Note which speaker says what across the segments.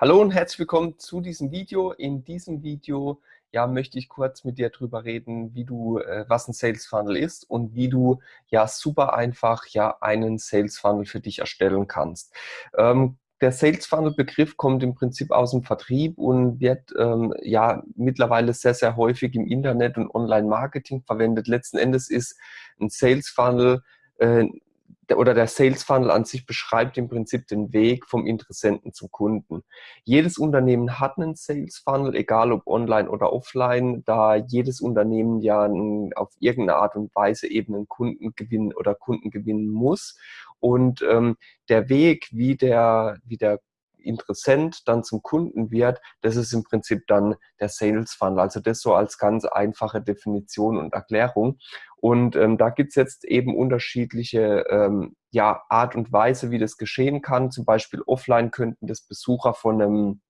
Speaker 1: Hallo und herzlich willkommen zu diesem Video. In diesem Video ja, möchte ich kurz mit dir darüber reden, wie du, äh, was ein Sales Funnel ist und wie du ja super einfach ja einen Sales Funnel für dich erstellen kannst. Ähm, der Sales Funnel Begriff kommt im Prinzip aus dem Vertrieb und wird ähm, ja mittlerweile sehr, sehr häufig im Internet und Online-Marketing verwendet. Letzten Endes ist ein Sales Funnel äh, oder der Sales Funnel an sich beschreibt im Prinzip den Weg vom Interessenten zum Kunden. Jedes Unternehmen hat einen Sales Funnel, egal ob online oder offline, da jedes Unternehmen ja auf irgendeine Art und Weise eben einen Kunden gewinnen oder Kunden gewinnen muss. Und ähm, der Weg, wie der, wie der Interessent dann zum Kunden wird, das ist im Prinzip dann der Sales Funnel. Also das so als ganz einfache Definition und Erklärung. Und ähm, da gibt's jetzt eben unterschiedliche ähm, ja, Art und Weise, wie das geschehen kann. Zum Beispiel offline könnten das Besucher von einem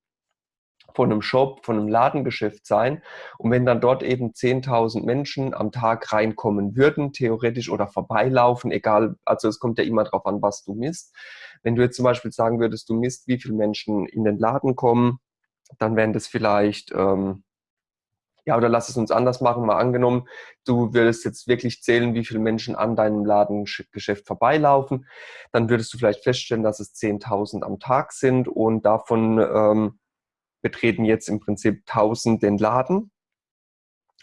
Speaker 1: von einem Shop, von einem Ladengeschäft sein. Und wenn dann dort eben 10.000 Menschen am Tag reinkommen würden, theoretisch oder vorbeilaufen, egal, also es kommt ja immer darauf an, was du misst. Wenn du jetzt zum Beispiel sagen würdest, du misst, wie viele Menschen in den Laden kommen, dann wären das vielleicht, ähm, ja, oder lass es uns anders machen, mal angenommen, du würdest jetzt wirklich zählen, wie viele Menschen an deinem Ladengeschäft vorbeilaufen, dann würdest du vielleicht feststellen, dass es 10.000 am Tag sind und davon ähm, betreten jetzt im Prinzip 1000 den Laden.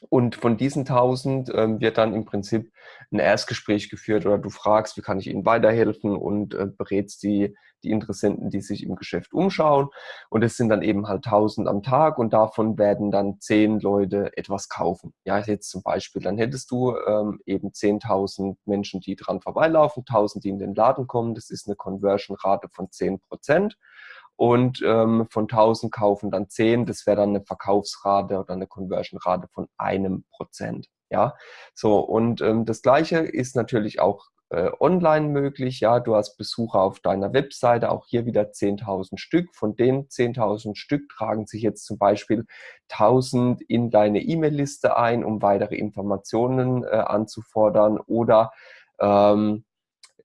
Speaker 1: Und von diesen 1000 ähm, wird dann im Prinzip ein Erstgespräch geführt oder du fragst, wie kann ich Ihnen weiterhelfen und äh, berätst die, die Interessenten, die sich im Geschäft umschauen. Und es sind dann eben halt 1000 am Tag und davon werden dann 10 Leute etwas kaufen. Ja, jetzt zum Beispiel, dann hättest du ähm, eben 10.000 Menschen, die dran vorbeilaufen, 1000, die in den Laden kommen. Das ist eine Conversion-Rate von 10 Prozent und ähm, von 1000 kaufen dann 10, das wäre dann eine Verkaufsrate oder eine Conversion-Rate von einem Prozent. Ja, so und ähm, das Gleiche ist natürlich auch äh, online möglich. Ja, du hast Besucher auf deiner Webseite, auch hier wieder 10.000 Stück. Von den 10.000 Stück tragen sich jetzt zum Beispiel 1000 in deine E-Mail-Liste ein, um weitere Informationen äh, anzufordern oder ähm,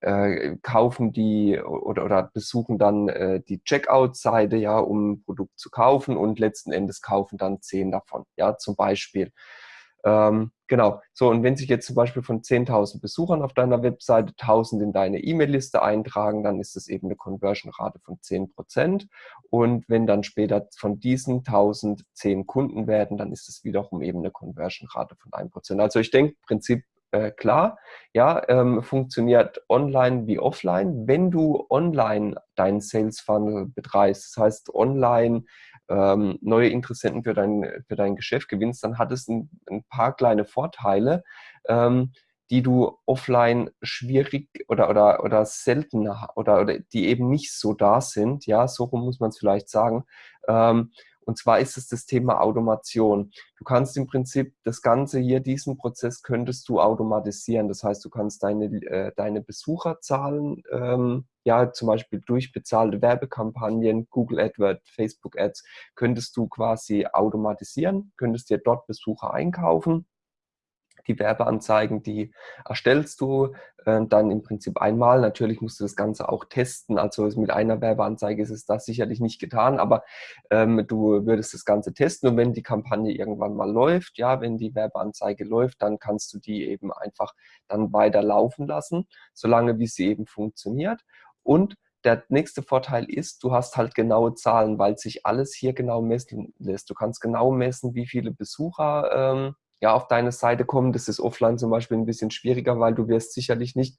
Speaker 1: äh, kaufen die oder, oder besuchen dann äh, die Checkout-Seite, ja, um ein Produkt zu kaufen und letzten Endes kaufen dann zehn davon, ja, zum Beispiel. Ähm, genau, so und wenn sich jetzt zum Beispiel von 10.000 Besuchern auf deiner Webseite 1.000 in deine E-Mail-Liste eintragen, dann ist das eben eine Conversion-Rate von 10%. Und wenn dann später von diesen 1.000 10 Kunden werden, dann ist es wiederum eben eine Conversion-Rate von 1%. Also ich denke, Prinzip äh, klar, ja, ähm, funktioniert online wie offline. Wenn du online deinen Sales Funnel betreibst, das heißt online ähm, neue Interessenten für dein, für dein Geschäft gewinnst, dann hat es ein, ein paar kleine Vorteile, ähm, die du offline schwierig oder, oder, oder seltener oder, oder die eben nicht so da sind, ja, so muss man es vielleicht sagen. Ähm, und zwar ist es das Thema Automation. Du kannst im Prinzip das Ganze hier, diesen Prozess könntest du automatisieren. Das heißt, du kannst deine, äh, deine Besucherzahlen, ähm, ja, zum Beispiel durch bezahlte Werbekampagnen, Google AdWords, Facebook Ads, könntest du quasi automatisieren, könntest dir dort Besucher einkaufen die Werbeanzeigen, die erstellst du äh, dann im Prinzip einmal. Natürlich musst du das Ganze auch testen. Also mit einer Werbeanzeige ist es das sicherlich nicht getan, aber ähm, du würdest das Ganze testen und wenn die Kampagne irgendwann mal läuft, ja, wenn die Werbeanzeige läuft, dann kannst du die eben einfach dann weiter laufen lassen, solange wie sie eben funktioniert. Und der nächste Vorteil ist, du hast halt genaue Zahlen, weil sich alles hier genau messen lässt. Du kannst genau messen, wie viele Besucher ähm, ja, auf deine Seite kommen. Das ist offline zum Beispiel ein bisschen schwieriger, weil du wirst sicherlich nicht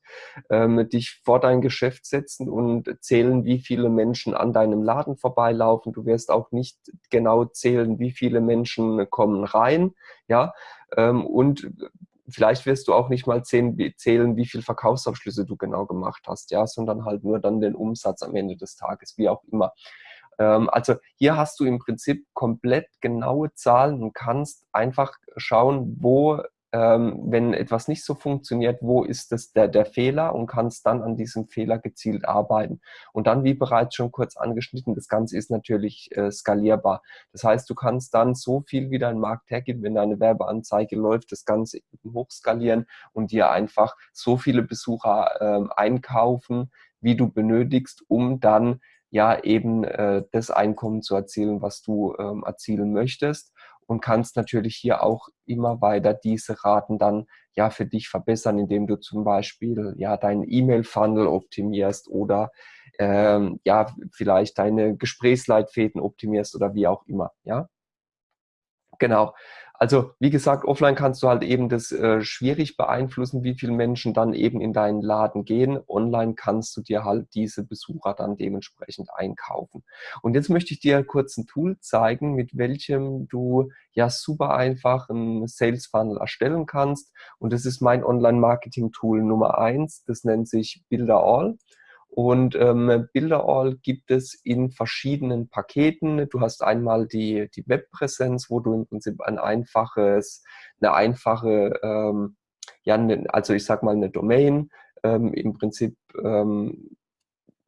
Speaker 1: ähm, dich vor dein Geschäft setzen und zählen, wie viele Menschen an deinem Laden vorbeilaufen. Du wirst auch nicht genau zählen, wie viele Menschen kommen rein. Ja, ähm, und vielleicht wirst du auch nicht mal zählen, wie viele Verkaufsabschlüsse du genau gemacht hast, ja, sondern halt nur dann den Umsatz am Ende des Tages, wie auch immer. Ähm, also hier hast du im Prinzip komplett genaue Zahlen und kannst einfach schauen, wo, ähm, wenn etwas nicht so funktioniert, wo ist das der, der Fehler und kannst dann an diesem Fehler gezielt arbeiten. Und dann, wie bereits schon kurz angeschnitten, das Ganze ist natürlich äh, skalierbar. Das heißt, du kannst dann so viel wie dein Markt hergibt, wenn deine Werbeanzeige läuft, das Ganze hochskalieren und dir einfach so viele Besucher ähm, einkaufen, wie du benötigst, um dann ja eben äh, das Einkommen zu erzielen, was du ähm, erzielen möchtest und kannst natürlich hier auch immer weiter diese Raten dann ja für dich verbessern, indem du zum Beispiel ja deinen E-Mail-Funnel optimierst oder ähm, ja vielleicht deine Gesprächsleitfäden optimierst oder wie auch immer, ja. Genau. Also wie gesagt, offline kannst du halt eben das äh, schwierig beeinflussen, wie viele Menschen dann eben in deinen Laden gehen. Online kannst du dir halt diese Besucher dann dementsprechend einkaufen. Und jetzt möchte ich dir kurz ein Tool zeigen, mit welchem du ja super einfach einen Sales Funnel erstellen kannst. Und das ist mein Online-Marketing-Tool Nummer eins. Das nennt sich Builder All. Und ähm, Bilderall gibt es in verschiedenen Paketen. Du hast einmal die, die Webpräsenz, wo du im Prinzip ein einfaches, eine einfache, ähm, ja, ne, also ich sag mal eine Domain ähm, im Prinzip ähm,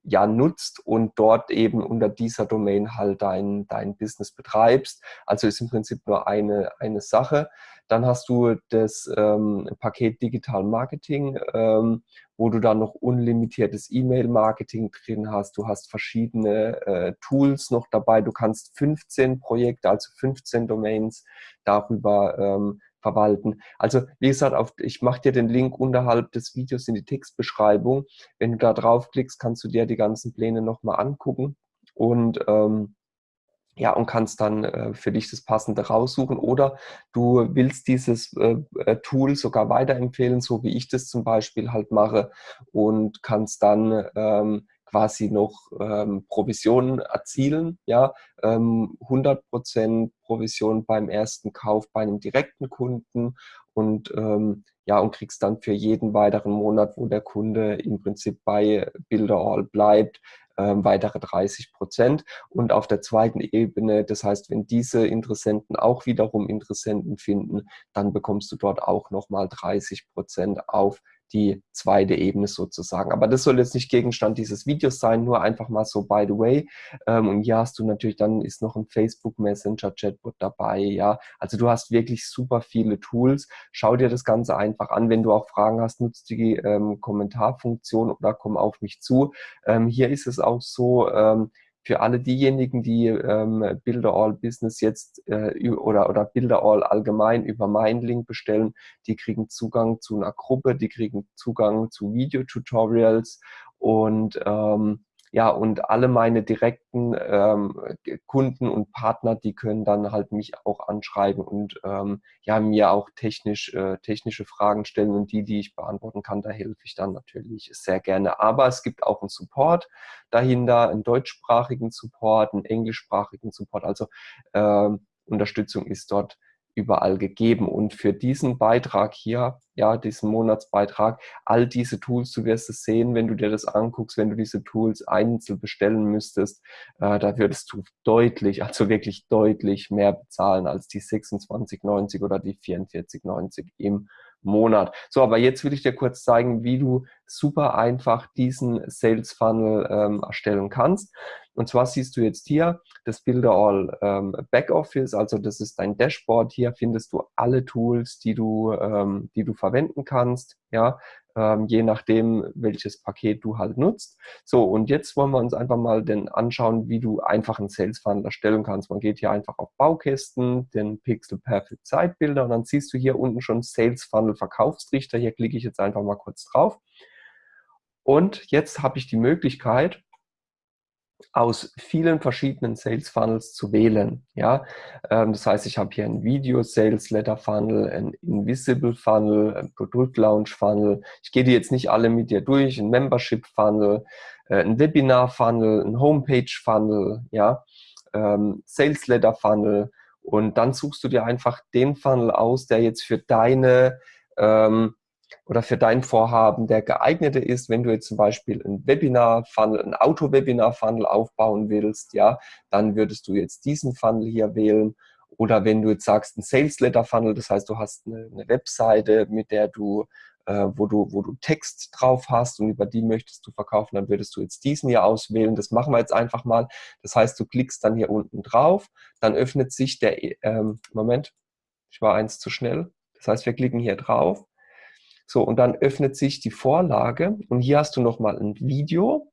Speaker 1: ja nutzt und dort eben unter dieser Domain halt dein, dein Business betreibst. Also ist im Prinzip nur eine, eine Sache. Dann hast du das ähm, Paket Digital Marketing, ähm, wo du dann noch unlimitiertes E-Mail-Marketing drin hast. Du hast verschiedene äh, Tools noch dabei. Du kannst 15 Projekte, also 15 Domains darüber ähm, verwalten. Also wie gesagt, auf, ich mache dir den Link unterhalb des Videos in die Textbeschreibung. Wenn du da draufklickst, kannst du dir die ganzen Pläne nochmal angucken und ähm, ja, und kannst dann äh, für dich das Passende raussuchen. Oder du willst dieses äh, äh, Tool sogar weiterempfehlen, so wie ich das zum Beispiel halt mache und kannst dann ähm, quasi noch ähm, Provisionen erzielen, ja, ähm, 100% Provision beim ersten Kauf bei einem direkten Kunden und ähm, ja, und kriegst dann für jeden weiteren Monat, wo der Kunde im Prinzip bei Builderall bleibt, ähm, weitere 30 Prozent. Und auf der zweiten Ebene, das heißt, wenn diese Interessenten auch wiederum Interessenten finden, dann bekommst du dort auch nochmal 30 Prozent auf die zweite Ebene sozusagen. Aber das soll jetzt nicht Gegenstand dieses Videos sein, nur einfach mal so by the way. Ähm, und hier hast du natürlich, dann ist noch ein Facebook Messenger Chatbot dabei, ja. Also du hast wirklich super viele Tools. Schau dir das Ganze einfach an. Wenn du auch Fragen hast, nutzt die ähm, Kommentarfunktion oder komm auf mich zu. Ähm, hier ist es auch so, ähm, für alle diejenigen, die ähm, Builder All Business jetzt äh, oder, oder Builder All allgemein über meinen Link bestellen, die kriegen Zugang zu einer Gruppe, die kriegen Zugang zu Videotutorials und ähm, ja, und alle meine direkten ähm, Kunden und Partner, die können dann halt mich auch anschreiben und ähm, ja, mir auch technisch, äh, technische Fragen stellen und die, die ich beantworten kann, da helfe ich dann natürlich sehr gerne. Aber es gibt auch einen Support dahinter, einen deutschsprachigen Support, einen englischsprachigen Support. Also äh, Unterstützung ist dort überall gegeben. Und für diesen Beitrag hier, ja, diesen Monatsbeitrag, all diese Tools, du wirst es sehen, wenn du dir das anguckst, wenn du diese Tools einzeln bestellen müsstest, äh, da würdest du deutlich, also wirklich deutlich mehr bezahlen als die 26,90 oder die 44,90 im Monat. So, aber jetzt will ich dir kurz zeigen, wie du super einfach diesen Sales Funnel ähm, erstellen kannst. Und zwar siehst du jetzt hier das Builder All ähm, Backoffice, also das ist dein Dashboard. Hier findest du alle Tools, die du, ähm, die du verwenden kannst. Ja, ähm, je nachdem, welches Paket du halt nutzt. So, und jetzt wollen wir uns einfach mal den anschauen, wie du einfach einen Sales Funnel erstellen kannst. Man geht hier einfach auf Baukästen, den Pixel Perfect Zeitbilder und dann siehst du hier unten schon Sales Funnel Verkaufstrichter. Hier klicke ich jetzt einfach mal kurz drauf. Und jetzt habe ich die Möglichkeit, aus vielen verschiedenen Sales Funnels zu wählen. Ja, ähm, das heißt, ich habe hier ein Video Sales Letter Funnel, ein Invisible Funnel, ein Produkt Launch Funnel. Ich gehe die jetzt nicht alle mit dir durch. Ein Membership Funnel, äh, ein Webinar Funnel, ein Homepage Funnel, ja, ähm, Sales Letter Funnel. Und dann suchst du dir einfach den Funnel aus, der jetzt für deine ähm, oder für dein Vorhaben der geeignete ist, wenn du jetzt zum Beispiel ein Webinar-Funnel, ein Auto-Webinar-Funnel aufbauen willst, ja, dann würdest du jetzt diesen Funnel hier wählen. Oder wenn du jetzt sagst, ein Sales-Letter-Funnel, das heißt, du hast eine, Webseite, mit der du äh, wo, du, wo du Text drauf hast und über die möchtest du verkaufen, dann würdest du jetzt diesen hier auswählen. Das machen wir jetzt einfach mal. Das heißt, du klickst dann hier unten drauf, dann öffnet sich der, ähm, Moment, ich war eins zu schnell. Das heißt, wir klicken hier drauf so, und dann öffnet sich die Vorlage und hier hast du nochmal ein Video.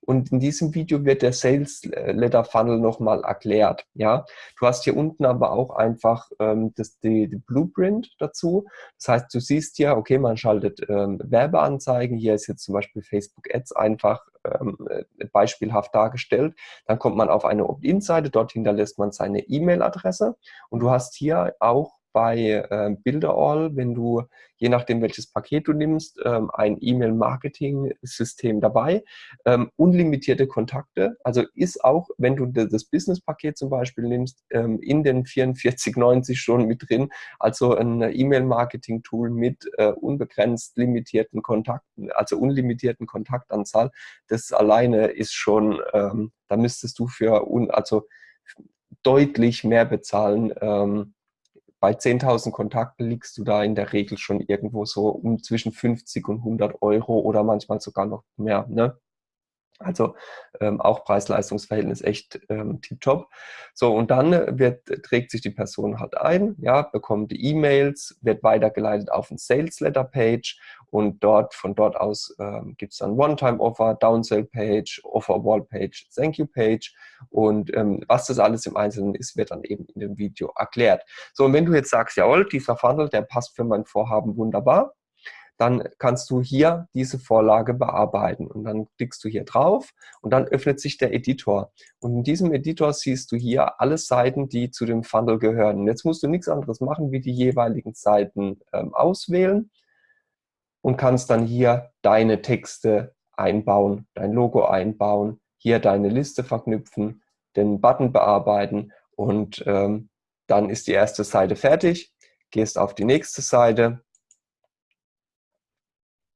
Speaker 1: Und in diesem Video wird der Sales Letter Funnel nochmal erklärt. Ja, du hast hier unten aber auch einfach ähm, das, die, die, Blueprint dazu. Das heißt, du siehst ja, okay, man schaltet ähm, Werbeanzeigen. Hier ist jetzt zum Beispiel Facebook Ads einfach ähm, äh, beispielhaft dargestellt. Dann kommt man auf eine Opt-in-Seite. Dort hinterlässt man seine E-Mail-Adresse. Und du hast hier auch bei äh, Builderall, wenn du, je nachdem welches Paket du nimmst, ähm, ein E-Mail-Marketing-System dabei. Ähm, unlimitierte Kontakte, also ist auch, wenn du das Business-Paket zum Beispiel nimmst, ähm, in den 44,90 schon mit drin. Also ein E-Mail-Marketing-Tool mit äh, unbegrenzt limitierten Kontakten, also unlimitierten Kontaktanzahl. Das alleine ist schon, ähm, da müsstest du für, un, also deutlich mehr bezahlen, ähm, bei 10.000 Kontakten liegst du da in der Regel schon irgendwo so um zwischen 50 und 100 Euro oder manchmal sogar noch mehr. Ne? Also ähm, auch Preis-Leistungs-Verhältnis echt ähm, tiptop. So, und dann wird, trägt sich die Person halt ein, ja, bekommt die E-Mails, wird weitergeleitet auf ein Sales-Letter-Page und dort, von dort aus ähm, gibt es dann One-Time-Offer, Downsell-Page, Offer-Wall-Page, Thank-You-Page und ähm, was das alles im Einzelnen ist, wird dann eben in dem Video erklärt. So, und wenn du jetzt sagst, jawohl, dieser Funnel, der passt für mein Vorhaben wunderbar, dann kannst du hier diese Vorlage bearbeiten. Und dann klickst du hier drauf und dann öffnet sich der Editor. Und in diesem Editor siehst du hier alle Seiten, die zu dem Funnel gehören. Und jetzt musst du nichts anderes machen, wie die jeweiligen Seiten ähm, auswählen und kannst dann hier deine Texte einbauen, dein Logo einbauen, hier deine Liste verknüpfen, den Button bearbeiten und ähm, dann ist die erste Seite fertig. Gehst auf die nächste Seite,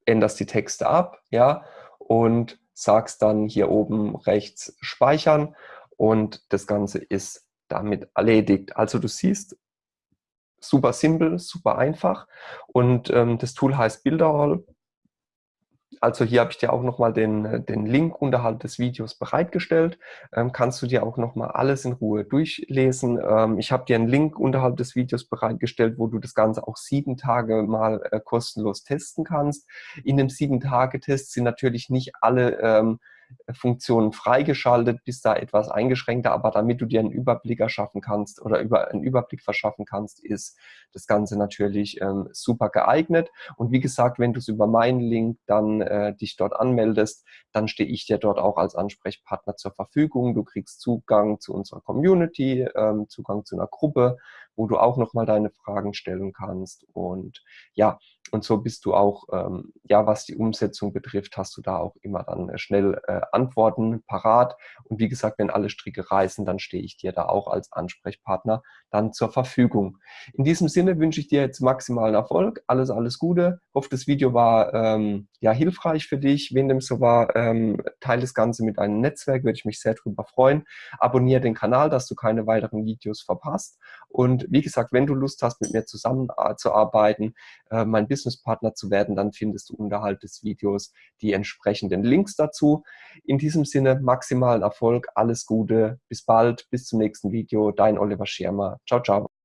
Speaker 1: änderst die Texte ab, ja, und sagst dann hier oben rechts speichern und das Ganze ist damit erledigt. Also du siehst, super simpel, super einfach und ähm, das Tool heißt Builderall also hier habe ich dir auch nochmal den, äh, den Link unterhalb des Videos bereitgestellt. Ähm, kannst du dir auch nochmal alles in Ruhe durchlesen. Ähm, ich habe dir einen Link unterhalb des Videos bereitgestellt, wo du das Ganze auch sieben Tage mal äh, kostenlos testen kannst. In dem Sieben-Tage-Test sind natürlich nicht alle ähm, Funktionen freigeschaltet, bist da etwas eingeschränkter, aber damit du dir einen Überblick erschaffen kannst oder über einen Überblick verschaffen kannst, ist das Ganze natürlich ähm, super geeignet. Und wie gesagt, wenn du es über meinen Link dann äh, dich dort anmeldest, dann stehe ich dir dort auch als Ansprechpartner zur Verfügung. Du kriegst Zugang zu unserer Community, ähm, Zugang zu einer Gruppe, wo du auch nochmal deine Fragen stellen kannst. Und ja, und so bist du auch, ähm, ja, was die Umsetzung betrifft, hast du da auch immer dann äh, schnell äh, Antworten parat. Und wie gesagt, wenn alle Stricke reißen, dann stehe ich dir da auch als Ansprechpartner dann zur Verfügung. In diesem Sinne wünsche ich dir jetzt maximalen Erfolg. Alles, alles Gute. Ich hoffe, das Video war ähm, ja hilfreich für dich. Wenn dem so war, ähm, teile das Ganze mit deinem Netzwerk, würde ich mich sehr darüber freuen. Abonniere den Kanal, dass du keine weiteren Videos verpasst. Und wie gesagt, wenn du Lust hast, mit mir zusammenzuarbeiten, äh, mein Businesspartner zu werden, dann findest du unterhalb des Videos die entsprechenden Links dazu. In diesem Sinne maximalen Erfolg, alles Gute, bis bald, bis zum nächsten Video. Dein Oliver Schirmer. Ciao, ciao.